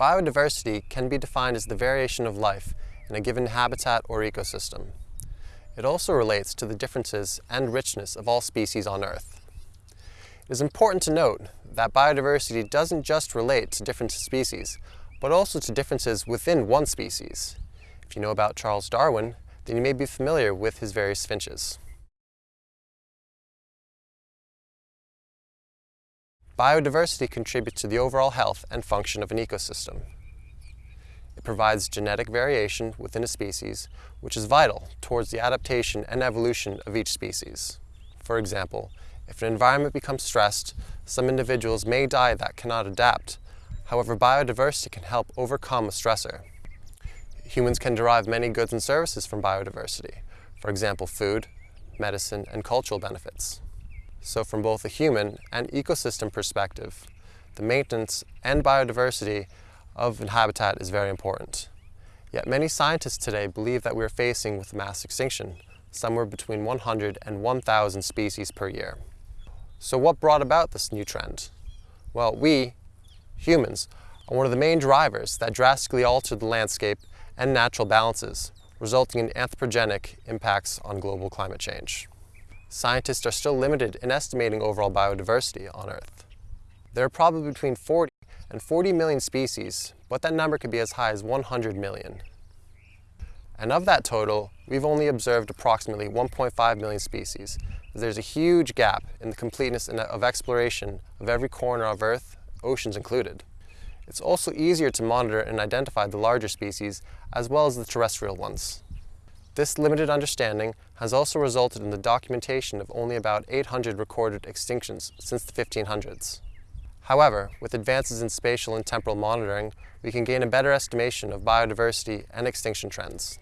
Biodiversity can be defined as the variation of life in a given habitat or ecosystem. It also relates to the differences and richness of all species on Earth. It is important to note that biodiversity doesn't just relate to different species, but also to differences within one species. If you know about Charles Darwin, then you may be familiar with his various finches. Biodiversity contributes to the overall health and function of an ecosystem. It provides genetic variation within a species, which is vital towards the adaptation and evolution of each species. For example, if an environment becomes stressed, some individuals may die that cannot adapt. However, biodiversity can help overcome a stressor. Humans can derive many goods and services from biodiversity, for example, food, medicine, and cultural benefits. So from both a human and ecosystem perspective, the maintenance and biodiversity of habitat is very important. Yet many scientists today believe that we are facing with mass extinction, somewhere between 100 and 1,000 species per year. So what brought about this new trend? Well, we, humans, are one of the main drivers that drastically alter the landscape and natural balances, resulting in anthropogenic impacts on global climate change. Scientists are still limited in estimating overall biodiversity on Earth. There are probably between 40 and 40 million species, but that number could be as high as 100 million. And of that total, we've only observed approximately 1.5 million species. There's a huge gap in the completeness uh, of exploration of every corner of Earth, oceans included. It's also easier to monitor and identify the larger species as well as the terrestrial ones. This limited understanding has also resulted in the documentation of only about 800 recorded extinctions since the 1500s. However, with advances in spatial and temporal monitoring, we can gain a better estimation of biodiversity and extinction trends.